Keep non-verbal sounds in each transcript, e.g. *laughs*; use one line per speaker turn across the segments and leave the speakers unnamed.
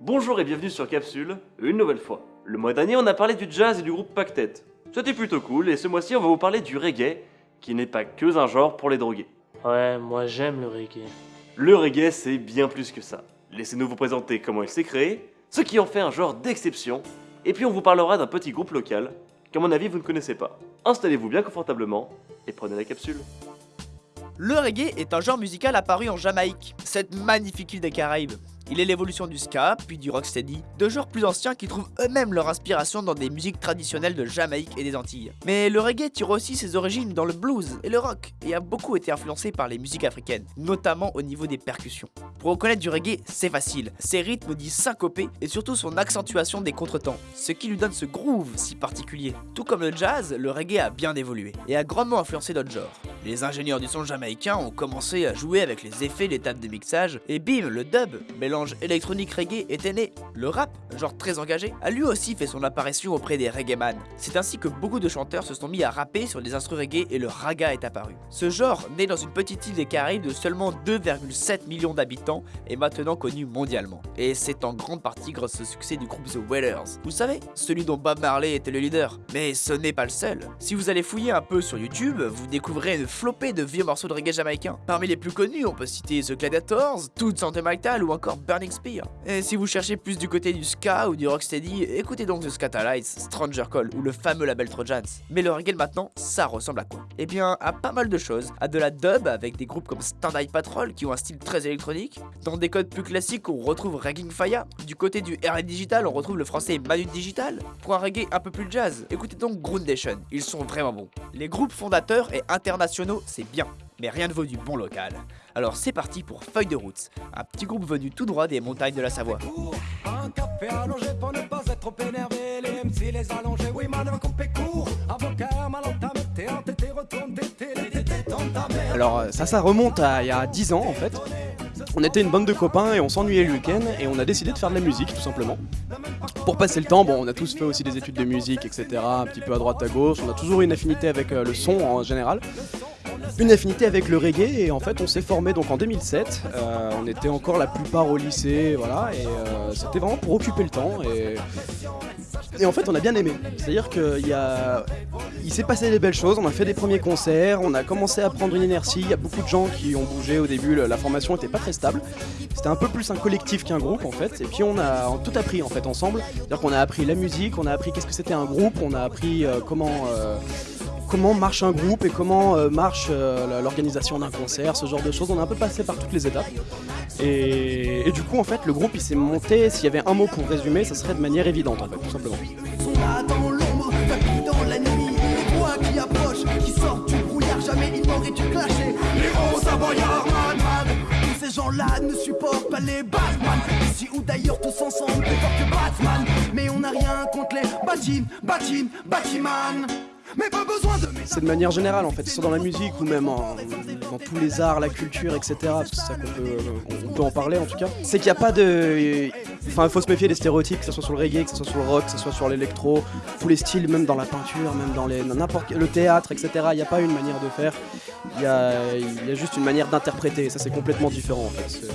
Bonjour et bienvenue sur Capsule, une nouvelle fois. Le mois dernier, on a parlé du jazz et du groupe Pactet. C'était plutôt cool, et ce mois-ci, on va vous parler du reggae, qui n'est pas que un genre pour les drogués.
Ouais, moi j'aime le reggae.
Le reggae, c'est bien plus que ça. Laissez-nous vous présenter comment il s'est créé, ce qui en fait un genre d'exception, et puis on vous parlera d'un petit groupe local, qu'à mon avis vous ne connaissez pas. Installez-vous bien confortablement, et prenez la capsule.
Le reggae est un genre musical apparu en Jamaïque, cette magnifique île des Caraïbes. Il est l'évolution du ska, puis du rocksteady, deux genres plus anciens qui trouvent eux-mêmes leur inspiration dans des musiques traditionnelles de Jamaïque et des Antilles. Mais le reggae tire aussi ses origines dans le blues et le rock, et a beaucoup été influencé par les musiques africaines, notamment au niveau des percussions. Pour reconnaître du reggae, c'est facile, ses rythmes disent syncopés et surtout son accentuation des contretemps, ce qui lui donne ce groove si particulier. Tout comme le jazz, le reggae a bien évolué, et a grandement influencé d'autres genres. Les ingénieurs du son jamaïcain ont commencé à jouer avec les effets des tables de mixage, et bim, le dub, mélange électronique reggae, était né. Le rap, genre très engagé, a lui aussi fait son apparition auprès des reggaeman. C'est ainsi que beaucoup de chanteurs se sont mis à rapper sur les instruments reggae et le raga est apparu. Ce genre, né dans une petite île des Caraïbes de seulement 2,7 millions d'habitants, est maintenant connu mondialement. Et c'est en grande partie grâce au succès du groupe The Wailers. Vous savez, celui dont Bob Marley était le leader. Mais ce n'est pas le seul. Si vous allez fouiller un peu sur YouTube, vous découvrirez une flopée de vieux morceaux de reggae jamaïcain. Parmi les plus connus, on peut citer The Gladiators, Toot Sentimental ou encore Burning Spear. Et si vous cherchez plus du côté du ska ou du rocksteady, écoutez donc The Scatalites, Stranger Call ou le fameux label Trojans. Mais le reggae maintenant, ça ressemble à quoi? Eh bien, à pas mal de choses. À de la dub avec des groupes comme Stand Patrol qui ont un style très électronique. Dans des codes plus classiques, on retrouve Ragging Fire. Du côté du RL Digital, on retrouve le français Manu Digital. Pour un reggae un peu plus jazz, écoutez donc Groundation, ils sont vraiment bons. Les groupes fondateurs et internationaux, c'est bien mais rien ne vaut du bon local. Alors c'est parti pour Feuille de route, un petit groupe venu tout droit des montagnes de la Savoie.
Un café allongé pour ne pas être trop énervé, les MC les allongés, oui madame coupé court, avocat mal entamé, t'es entêté, retourne d'été, l'été t'est entamé.
Alors ça, ça remonte à il y a 10 ans en fait. On était une bande de copains et on s'ennuyait le week-end et on a décidé de faire de la musique tout simplement. Pour passer le temps, bon, on a tous fait aussi des études de musique, etc. Un petit peu à droite à gauche. On a toujours eu une affinité avec euh, le son en général une affinité avec le reggae et en fait on s'est formé donc en 2007. Euh, on était encore la plupart au lycée, voilà, et euh, c'était vraiment pour occuper le temps et, en fait on a bien aimé. C'est-à-dire qu'il il s'est passé des belles choses. On a fait des premiers concerts, on a commencé à prendre une inertie. Il y a beaucoup de gens qui ont bougé au début. La formation n'était pas très stable. C'était un peu plus un collectif qu'un groupe en fait. Et puis on a tout appris en fait ensemble. C'est-à-dire qu'on a appris la musique, on a appris qu'est-ce que c'était un groupe, on a appris euh, comment comment marche un groupe et comment euh, marche euh, l'organisation d'un concert, ce genre de choses. On a un peu passé par toutes les étapes. Et, du coup, en fait, le groupe il s'est monté. S'il y avait un mot pour résumer, ça serait de manière évidente, en fait, tout simplement.
Ces gens-là ne supportent pas les Batman Ici ou d'ailleurs tous ensemble plus fort que Batman Mais on n'a rien contre les Batim, Batim, Batiman
c'est de manière générale en fait, que ce soit dans la musique ou même dans tous les arts, la culture, etc. C'est ça qu'on peut, on peut en parler en tout cas. C'est qu'il n'y a pas de. Enfin, il faut se méfier des stéréotypes, que ce soit sur le reggae, que ce soit sur le rock, que ce soit sur l'électro, tous les styles, même dans la peinture, même dans les, n'importe le théâtre, etc. Il n'y a pas une manière de faire, il y a, il y a juste une manière d'interpréter. Ça, c'est complètement différent en fait.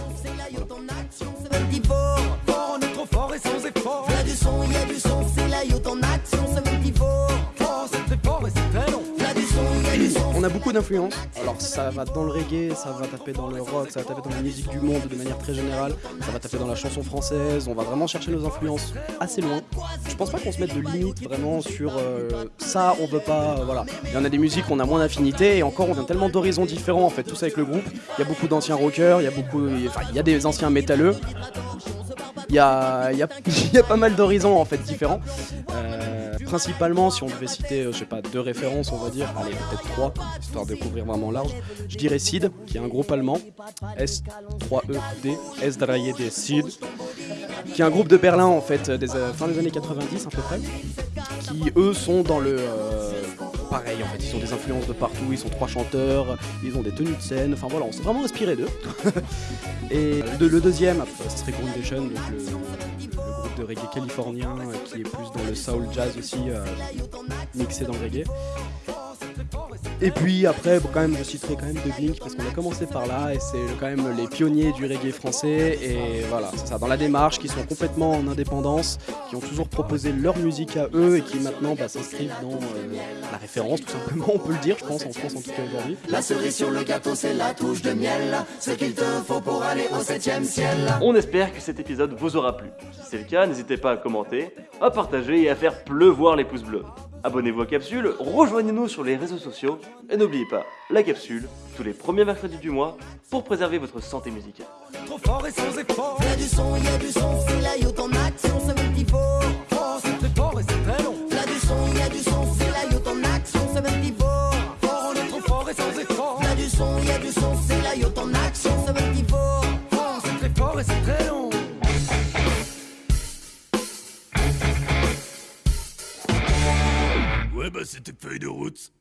On a beaucoup d'influences. Alors ça va dans le reggae, ça va taper dans le rock, ça va taper dans la musique du monde de manière très générale, ça va taper dans la chanson française, on va vraiment chercher nos influences assez loin. Je pense pas qu'on se mette de limite vraiment sur euh, ça, on veut pas, euh, voilà. Il y en a des musiques on a moins d'affinité et encore on vient tellement d'horizons différents en fait, tous avec le groupe. Il y a beaucoup d'anciens rockers, il y a beaucoup, enfin il y a des anciens métalleux. Il y a, il y a, *laughs* pas mal d'horizons en fait différents. Euh, principalement, si on devait citer, euh, je sais pas, deux références, on va dire, allez, peut-être trois, histoire de couvrir vraiment large, je dirais SID, qui est un groupe allemand, S3ED, S des SID, qui est un groupe de Berlin, en fait, des euh, fin des années 90 à peu près, qui eux sont dans le. Euh, pareil, en fait, ils ont des influences de partout, ils sont trois chanteurs, ils ont des tenues de scène, enfin voilà, on s'est vraiment inspiré d'eux. *laughs* Et le, deuxième, ce serait Groundation, donc le, de reggae californien euh, qui est plus dans le soul jazz aussi, euh, mixé dans le reggae. Et puis après, bon, quand même, je citerai quand même The Blink parce qu'on a commencé par là et c'est quand même les pionniers du reggae français. Et voilà, c'est ça, dans la démarche, qui sont complètement en indépendance, qui ont toujours proposé leur musique à eux et qui maintenant bah, s'inscrivent dans euh, la référence, tout simplement, on peut le dire, je pense, en France en tout cas aujourd'hui.
La cerise sur le gâteau, c'est la touche de miel. Ce qu'il te faut pour aller au septième ciel.
On espère que cet épisode vous aura plu. Si c'est le cas, n'hésitez pas à commenter, à partager et à faire pleuvoir les pouces bleus. Abonnez-vous à Capsule, rejoignez-nous sur les réseaux sociaux et n'oubliez pas, la capsule, tous les premiers mercredis du mois, pour préserver votre santé musicale.
Bah c'était feuille de route?